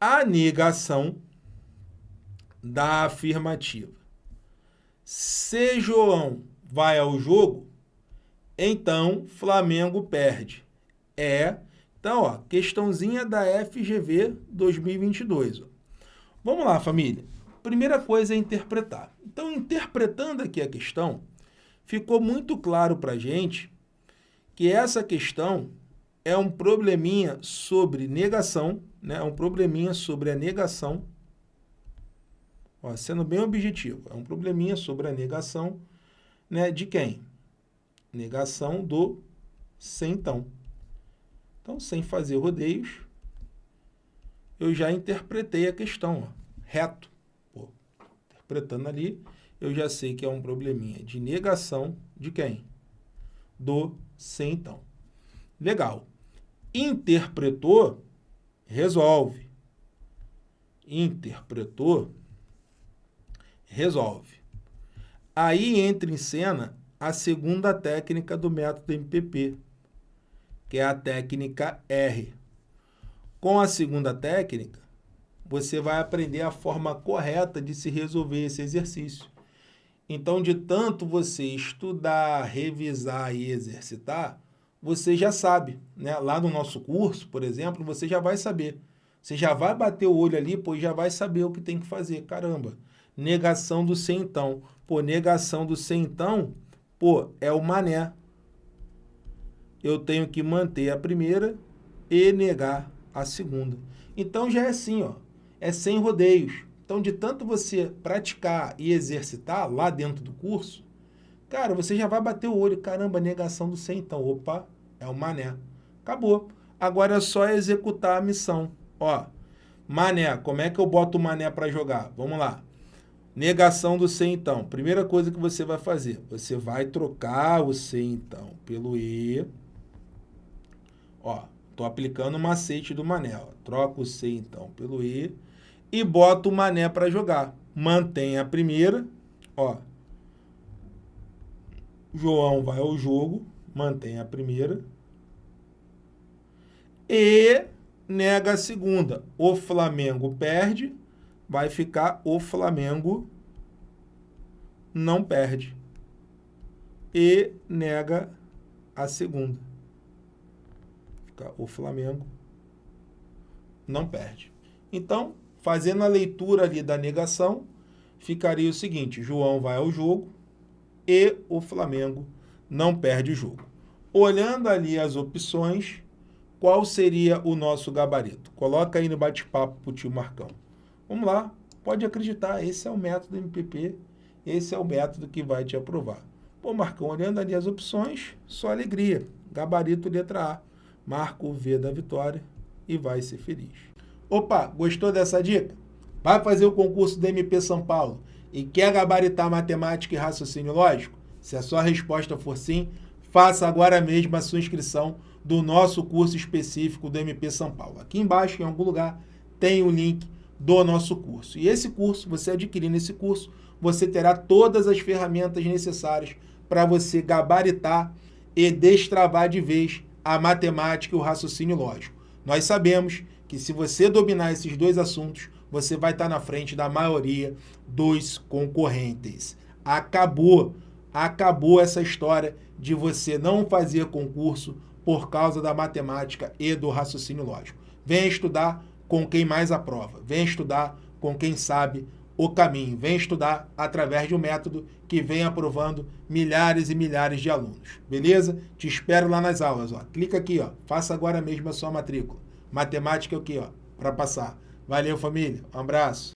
a negação da afirmativa. Se João vai ao jogo, então Flamengo perde. É, então, ó, questãozinha da FGV 2022. Ó. Vamos lá, família. Primeira coisa é interpretar. Então, interpretando aqui a questão, ficou muito claro para gente que essa questão é um probleminha sobre negação, né? é um probleminha sobre a negação, ó, sendo bem objetivo, é um probleminha sobre a negação né, de quem? Negação do então. Então, sem fazer rodeios, eu já interpretei a questão, ó, reto. Pô, interpretando ali, eu já sei que é um probleminha de negação de quem? Do então. Legal interpretou, resolve. Interpretou, resolve. Aí entra em cena a segunda técnica do método MPP, que é a técnica R. Com a segunda técnica, você vai aprender a forma correta de se resolver esse exercício. Então, de tanto você estudar, revisar e exercitar, você já sabe. Né? Lá no nosso curso, por exemplo, você já vai saber. Você já vai bater o olho ali, pois já vai saber o que tem que fazer. Caramba, negação do sem então. Pô, negação do sem então, pô, é o mané. Eu tenho que manter a primeira e negar a segunda. Então já é assim, ó, é sem rodeios. Então, de tanto você praticar e exercitar lá dentro do curso, Cara, você já vai bater o olho. Caramba, negação do 100, então. Opa, é o mané. Acabou. Agora é só executar a missão. Ó, mané. Como é que eu boto o mané para jogar? Vamos lá. Negação do 100, então. Primeira coisa que você vai fazer. Você vai trocar o 100, então, pelo E. Ó, tô aplicando o macete do mané. Ó. Troca o 100, então, pelo E. E bota o mané para jogar. Mantém a primeira. Ó, João vai ao jogo, mantém a primeira e nega a segunda. O Flamengo perde, vai ficar o Flamengo não perde. E nega a segunda. Fica o Flamengo não perde. Então, fazendo a leitura ali da negação, ficaria o seguinte, João vai ao jogo, e o Flamengo não perde o jogo. Olhando ali as opções, qual seria o nosso gabarito? Coloca aí no bate-papo para o tio Marcão. Vamos lá, pode acreditar, esse é o método MPP, esse é o método que vai te aprovar. Pô, Marcão, olhando ali as opções, só alegria. Gabarito letra A, marca o V da vitória e vai ser feliz. Opa, gostou dessa dica? Vai fazer o concurso do MP São Paulo e quer gabaritar matemática e raciocínio lógico? Se a sua resposta for sim, faça agora mesmo a sua inscrição do nosso curso específico do MP São Paulo. Aqui embaixo, em algum lugar, tem o link do nosso curso. E esse curso, você adquirindo esse curso, você terá todas as ferramentas necessárias para você gabaritar e destravar de vez a matemática e o raciocínio lógico. Nós sabemos que se você dominar esses dois assuntos, você vai estar na frente da maioria dos concorrentes. Acabou, acabou essa história de você não fazer concurso por causa da matemática e do raciocínio lógico. Venha estudar com quem mais aprova, venha estudar com quem sabe o caminho, venha estudar através de um método que vem aprovando milhares e milhares de alunos, beleza? Te espero lá nas aulas, ó. Clica aqui, ó, faça agora mesmo a sua matrícula. Matemática aqui, ó, para passar. Valeu, família. Um abraço.